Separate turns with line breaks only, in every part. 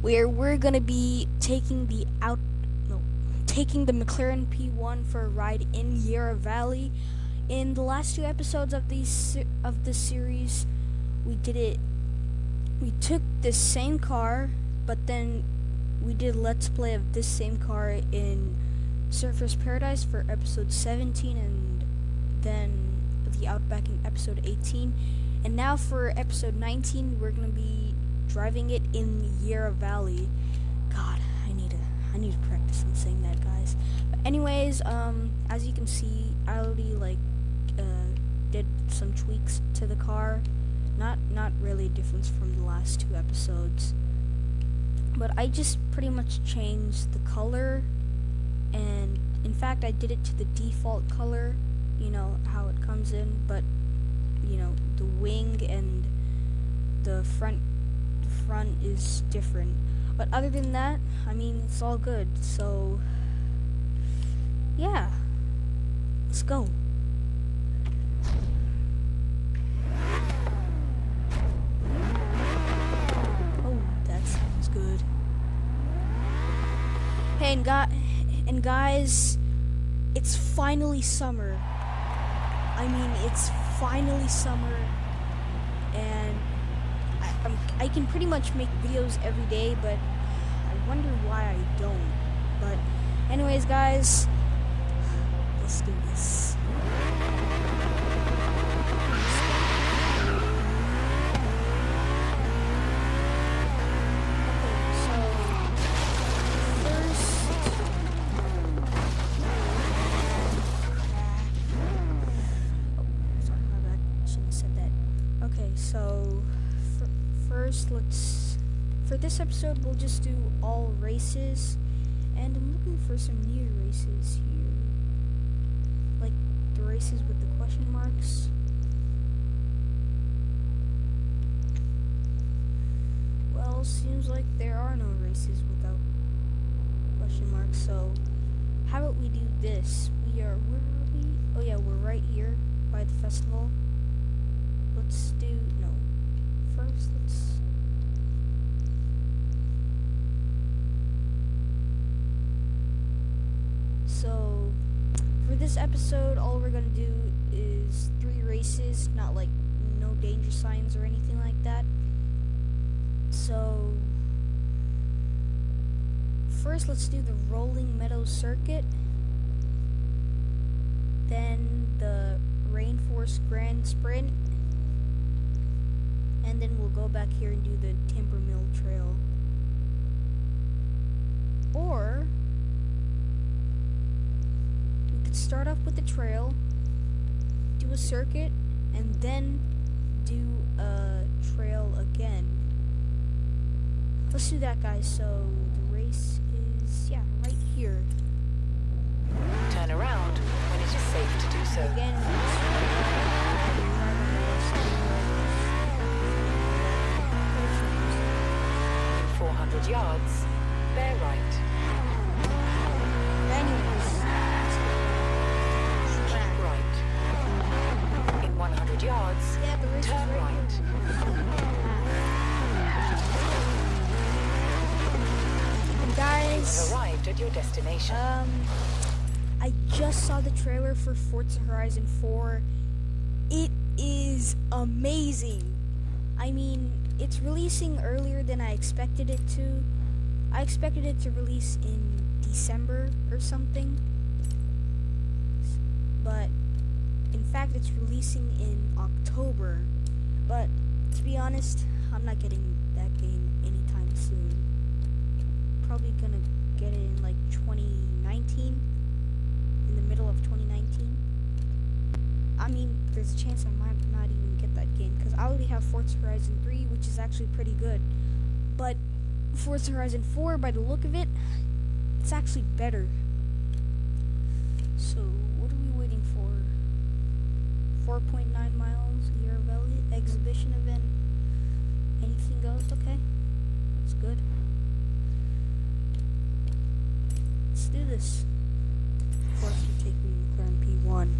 where we're gonna be taking the out no taking the McLaren P1 for a ride in Yarra Valley. In the last two episodes of these of this series, we did it. We took the same car, but then we did let's play of this same car in Surfers Paradise for episode 17 and then the Outback in episode 18. And now for episode 19, we're going to be driving it in the Yarra Valley. God, I need to I need to practice on saying that, guys. But anyways, um as you can see, I already like uh did some tweaks to the car. Not not really a difference from the last two episodes. But I just pretty much changed the color and in fact I did it to the default color, you know, how it comes in, but you know, the wing and the front front is different. But other than that, I mean, it's all good. So yeah. Let's go. Oh, that sounds good. Hey, and, gu and guys, it's finally summer. I mean, it's finally summer, I, can pretty much make videos every day, but I wonder why I don't. But anyways, guys, let's do this. First let's for this episode we'll just do all races, and I'm looking for some new races here, like the races with the question marks. Well, seems like there are no races without question marks. So, how about we do this? We are where are we? Oh yeah, we're right here by the festival. Let's do no. First, let's. This episode, all we're gonna do is three races, not like no danger signs or anything like that. So, first, let's do the Rolling Meadows Circuit. Then the Rainforest Grand Sprint. And then we'll go back here and do the Timber Mill Trail. Or could start off with the trail, do a circuit, and then do a trail again. Let's do that, guys. So the race is yeah right here.
Turn around when it is safe to do so.
Again.
400 yards, bear right. Keep
guys,
arrived at your destination.
um, I just saw the trailer for Forza Horizon 4. It is amazing. I mean, it's releasing earlier than I expected it to. I expected it to release in December or something. But fact, it's releasing in October. But to be honest, I'm not getting that game anytime soon. Probably gonna get it in like 2019, in the middle of 2019. I mean, there's a chance I might not even get that game because I already have Forza Horizon 3, which is actually pretty good. But Forza Horizon 4, by the look of it, it's actually better. So, 4.9 miles year exhibition event. Anything goes, okay. That's good. Let's do this. Of course you take me to Grand P1.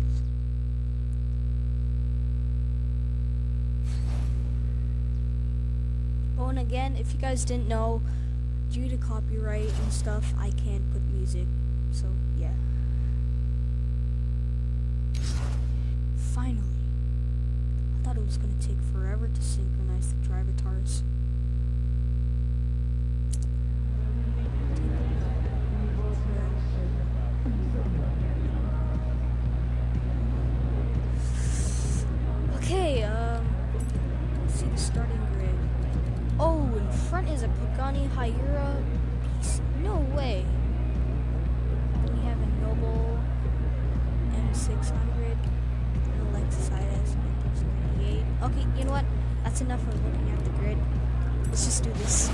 Oh, and again, if you guys didn't know, due to copyright and stuff, I can't put music looking at the grid. Let's just do this.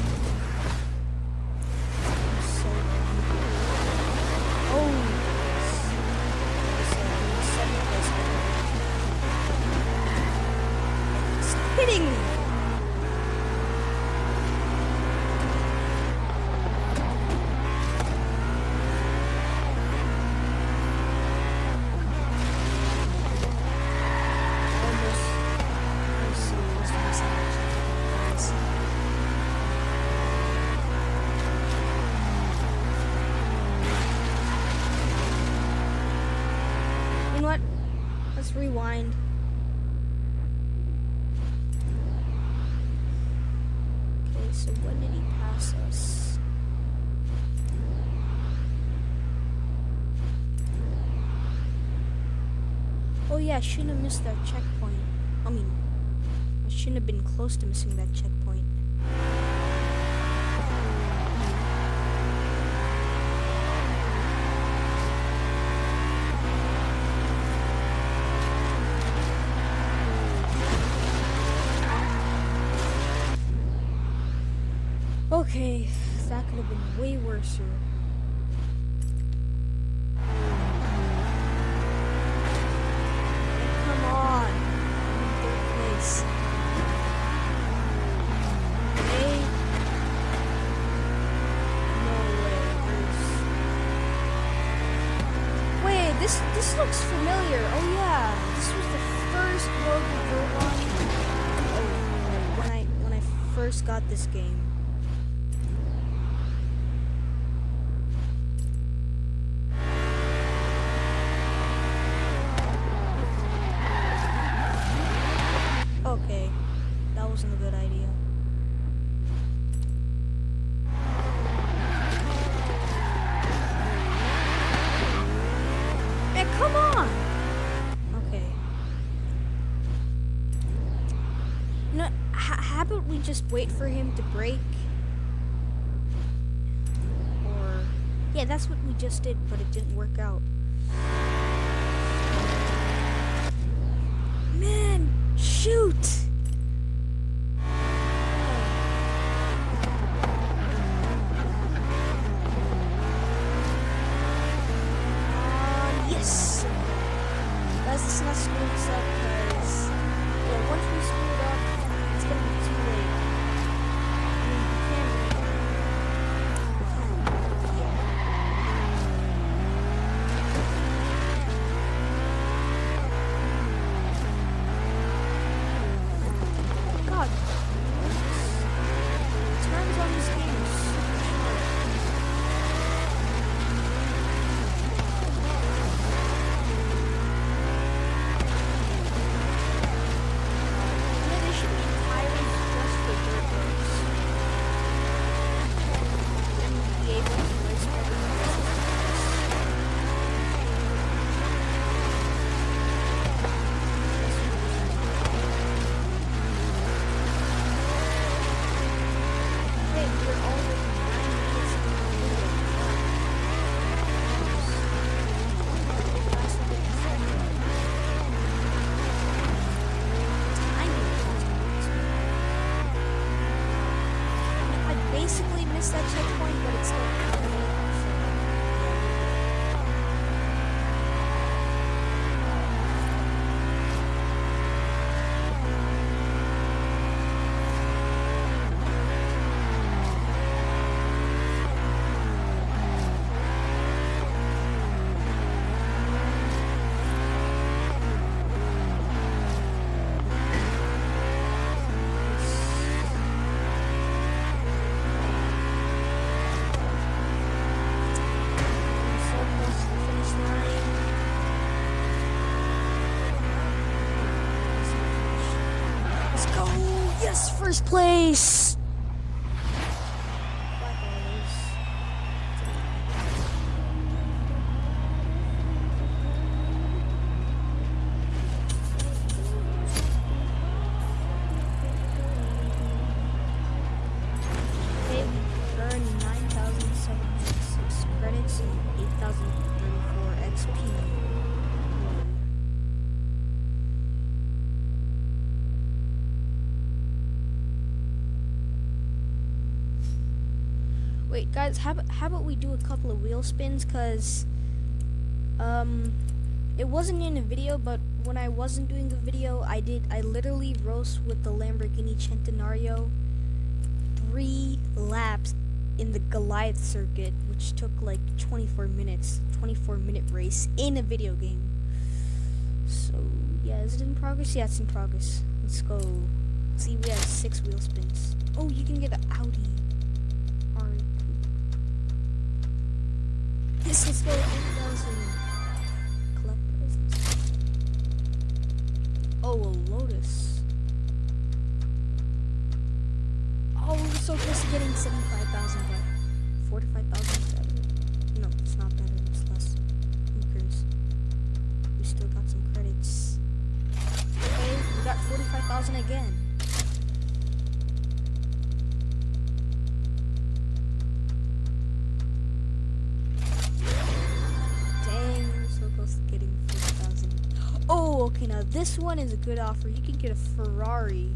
I shouldn't have missed that checkpoint. I mean, I shouldn't have been close to missing that checkpoint. Okay, that could have been way worse. this game. just wait for him to break? Or... Yeah, that's what we just did, but it didn't work out. Man, shoot! 9,706 credits and 8,034 XP. Wait, guys, how about, how about we do a couple of wheel spins? Cause, um, it wasn't in a video, but when I wasn't doing the video, I did. I literally roast with the Lamborghini Centenario three laps in the Goliath circuit, which took like 24 minutes. 24 minute race in a video game. So yeah, is it in progress? Yeah, it's in progress. Let's go. See, we have six wheel spins. Oh, you can get an Audi. 8,000. Collect presents. Oh, a Lotus. Oh, we're so close to getting 75,000, this one is a good offer. You can get a Ferrari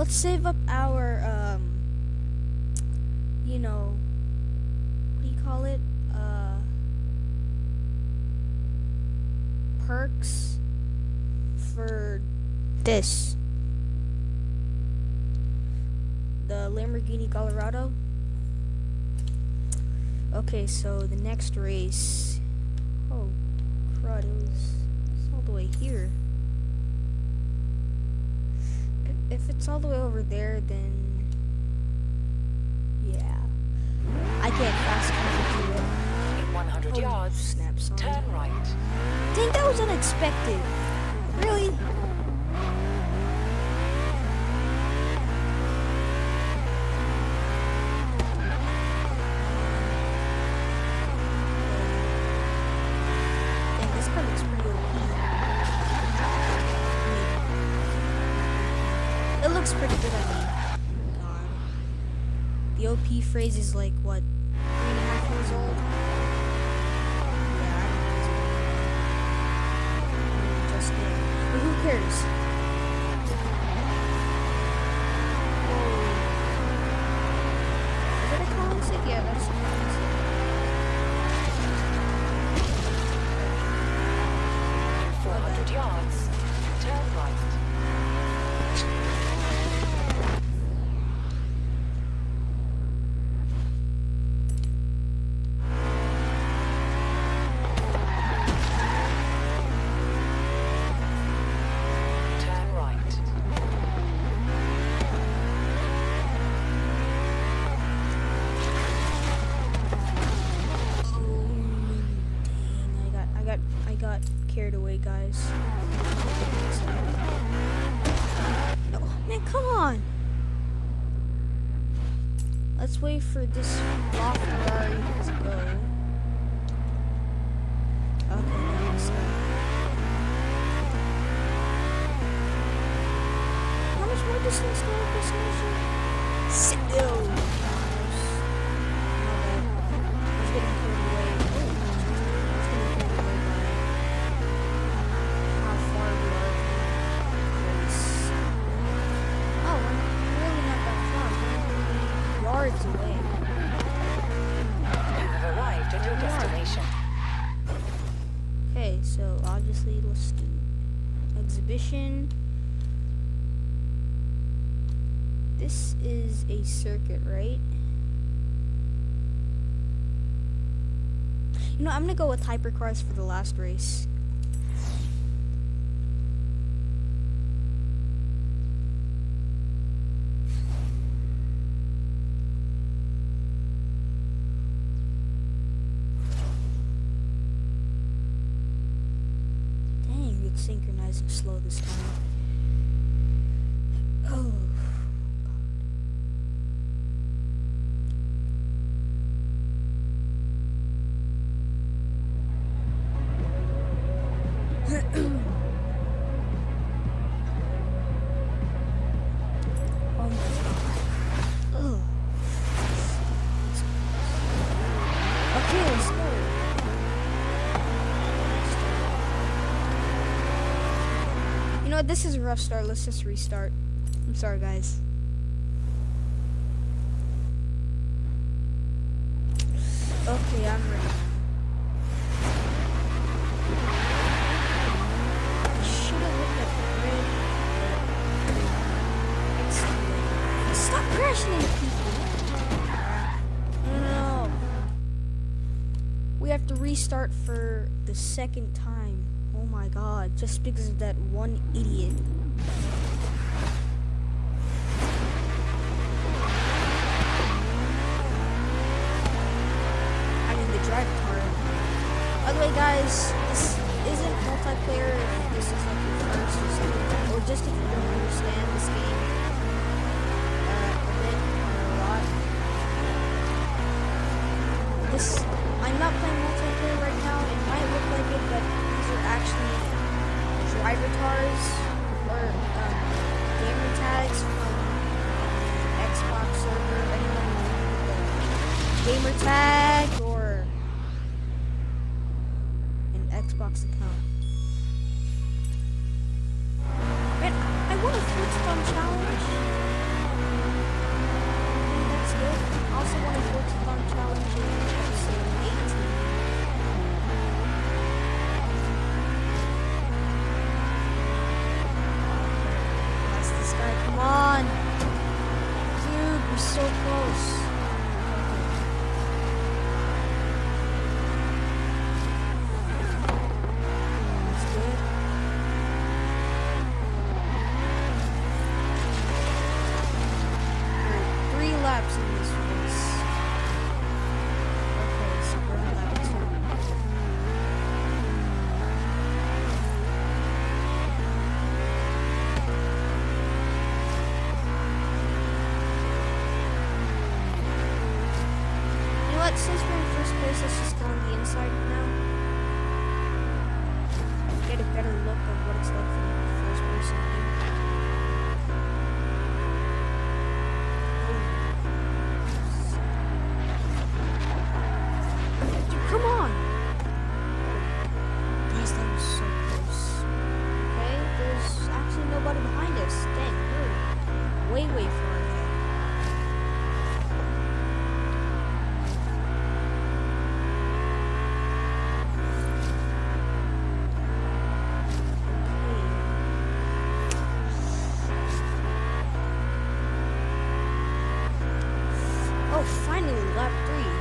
Let's save up our, um, you know, what do you call it? Uh, perks for this. The Lamborghini Colorado. Okay, so the next race. Oh, crud! It was all the way here. It's all the way over there, then yeah, I can't fast travel to it.
In 100
Oh,
yards,
snap! Sorry.
turn right.
Dang, that was unexpected. Looks pretty good, I mean. God. The OP phrase is like, what, Let's wait for this raw Ferrari to go. Okay, now let's go. How much more distance do I have this mission? Sit down. My bad. I was getting carried away. Oh, I was getting carried away by how far we are from the race. Oh, we're really not that far. We're only yards away.
You have arrived at your destination.
Celestine exhibition. This is a circuit, right? You know, I'm gonna go with hypercars for the last race. Know? This is a rough start. Let's just restart. I'm sorry, guys. Okay, I'm ready. Stop crashing people. No. We have to restart for the second time. Just because of that one idiot. I mean, the driver part. By the way, guys, this isn't multiplayer if this is like your first or something, or just if you don't understand this game uh, a bit or a lot. This, I'm not playing multiplayer right now. It might look like it, but these are actually Drivatars or um, gamer tags from Xbox server. Anyone gamer tag or an Xbox account? Alright, lap three.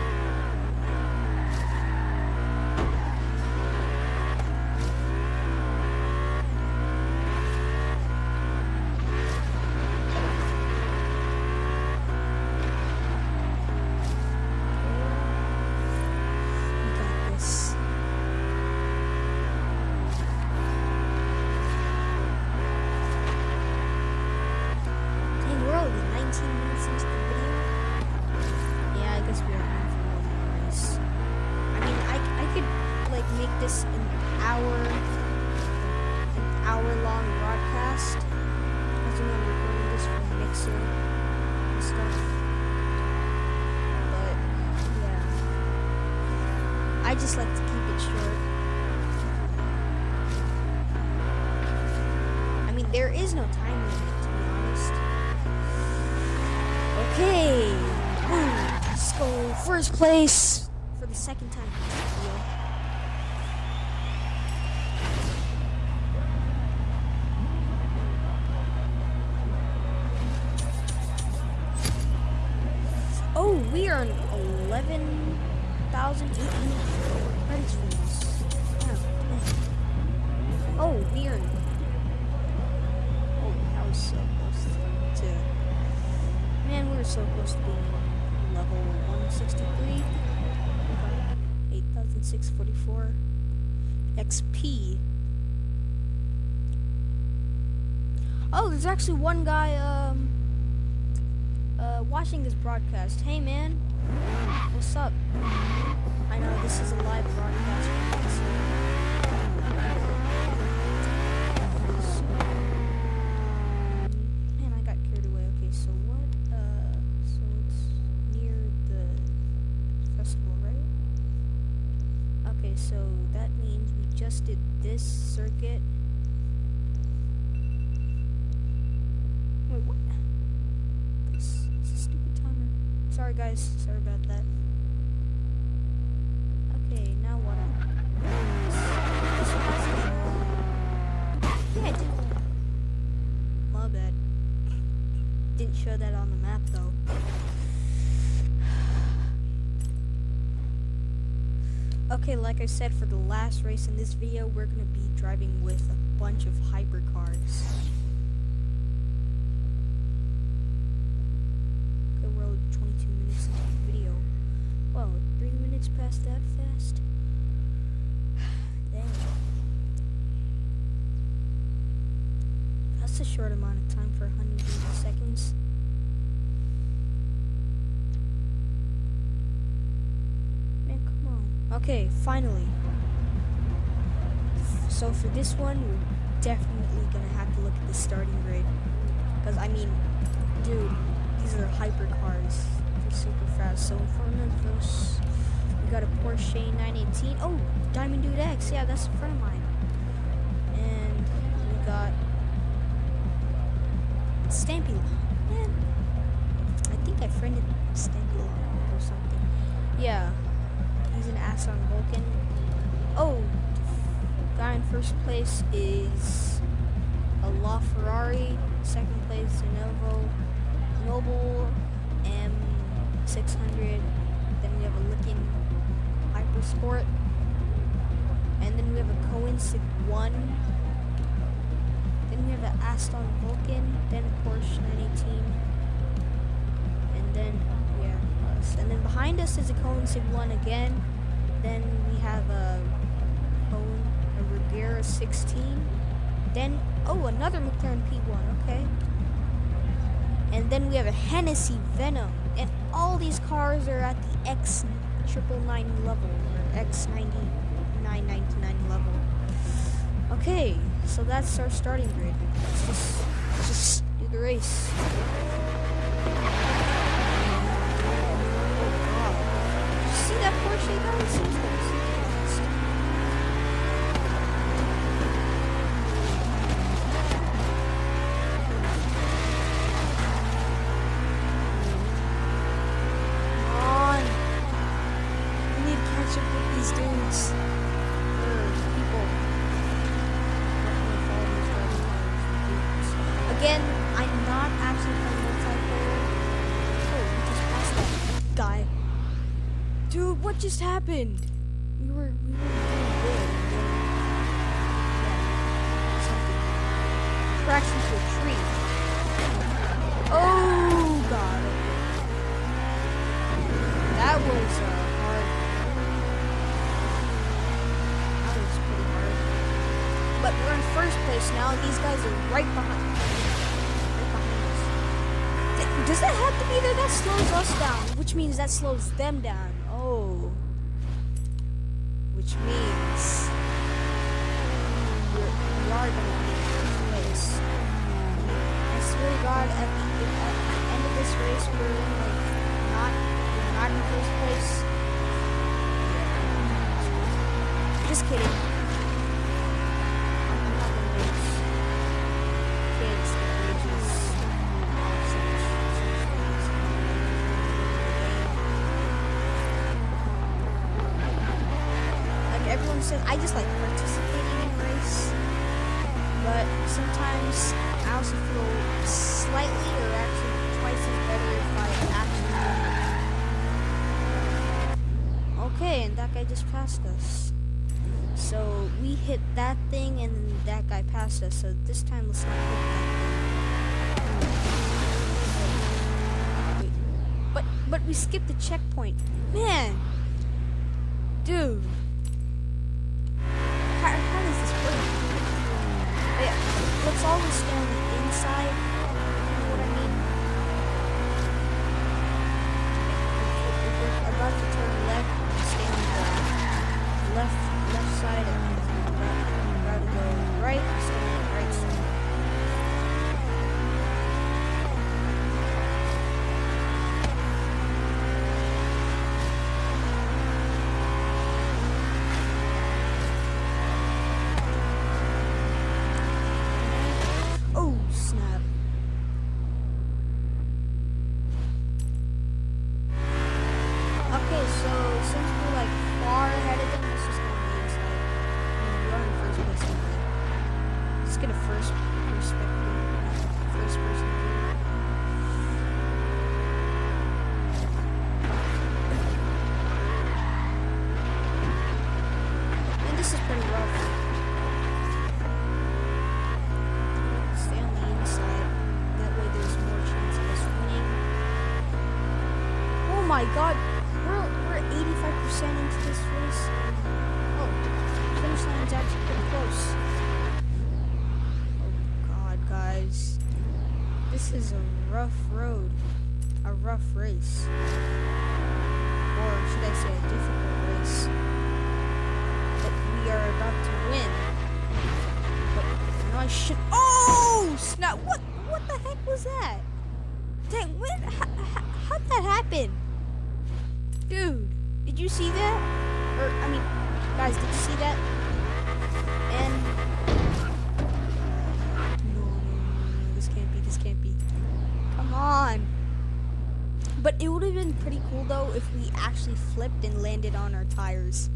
is no time limit, to be honest. Okay. Boom. Let's go first place for the second time. Oh, we are on 11,000. credits for. So close to being level 163. 8,644 XP. Oh, there's actually one guy um uh watching this broadcast. Hey man, what's up? I know this is a live broadcast. Show that on the map, though. Okay, like I said, for the last race in this video, we're gonna be driving with a bunch of hypercars. Okay, we're only 22 minutes into the video. Whoa, three minutes past that fast? Dang. That's a short amount of time for 180 seconds. Man, come on. Okay, finally. So for this one, we're definitely gonna have to look at the starting grid. Because, I mean, dude, these are hypercars. They're super fast. So of us, we got a Porsche 918. Oh, Diamond Dude X. Yeah, that's a friend of mine. Stampy. Man, I think I friended Stampy or something. Yeah, he's an Aston Vulcan. Oh, guy in first place is a La Ferrari. Second place, a Novo Noble M600. Then we have a Lykan Hypersport. And then we have a Koenigsegg 1. Then we have the Aston Vulcan. Then Porsche 918. And then, yeah, us. And then behind us is a Koenigsegg 1 again. Then we have a Cohen, a Regera 16. Then, oh, another McLaren P1, okay. And then we have a Hennessy Venom. And all these cars are at the X triple nine level, or X ninety nine ninety nine level. Okay, so that's our starting grid. Let's just, let's just do the race. God. Did you see that Porsche guys? Happened? We were we were good. something crashed into a tree. Oh god. That was uh, hard. That was pretty hard. But we're in first place now, and these guys are right behind. Right behind us. Does that have to be there? That slows us down, which means that slows them down. Such things. Like everyone I just like participating in race. But sometimes I also feel slightly or actually twice as better if I actually. Okay, and that guy just passed us. So we hit that thing and then that guy passed us. So this time let's not hit that thing. But but we skipped the checkpoint. Man. Dude. How, how does this work? Yeah, let's always stay on the inside. Stay on the inside. That way there's more chance of us winning. Oh my god, we're we're 85% into this race. Oh, finish line's actually pretty close. Oh god, guys. This is a rough road. A rough race. Or should I say a difficult race. Are about to win. But I I should Oh snap what what the heck was that? Dang, when how, how'd that happen? Dude, did you see that? Or, I mean, guys, did you see that? And. No, no, no, this can't be, this can't be. Come on. But it would have been pretty cool, though, if we actually flipped and landed on our tires.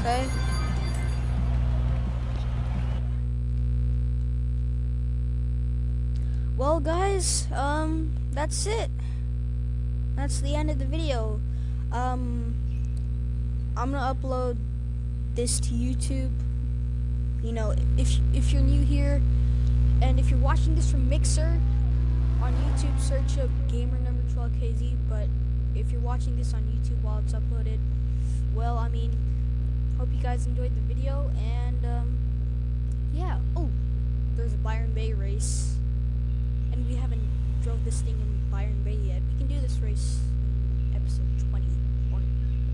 Okay. Well, guys, um, that's it. That's the end of the video. Um, I'm gonna upload this to YouTube you know if if you're new here and if you're watching this from mixer on youtube search up gamer number 12kz but if you're watching this on youtube while it's uploaded well i mean hope you guys enjoyed the video and um yeah. Oh there's a byron bay race. And we haven't drove this thing in byron bay yet. We can do this race in episode 20 or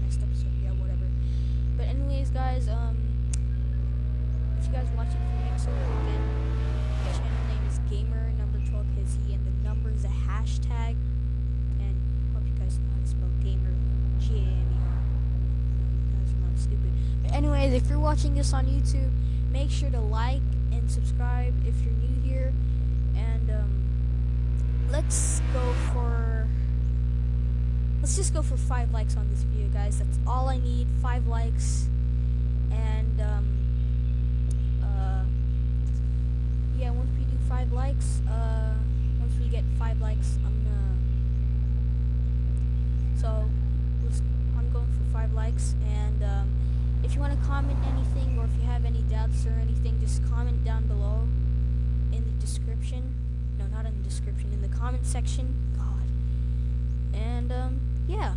next episode yeah whatever. But anyways guys um if you guys watch it from Mixer, again, the channel if you're watching this on YouTube, make sure to like and subscribe if you're new here. And um, let's go for. Let's just go for five likes on this video, guys. That's all I need. Five likes. And um, uh, yeah, once we do five likes, uh, section. God. And um, yeah.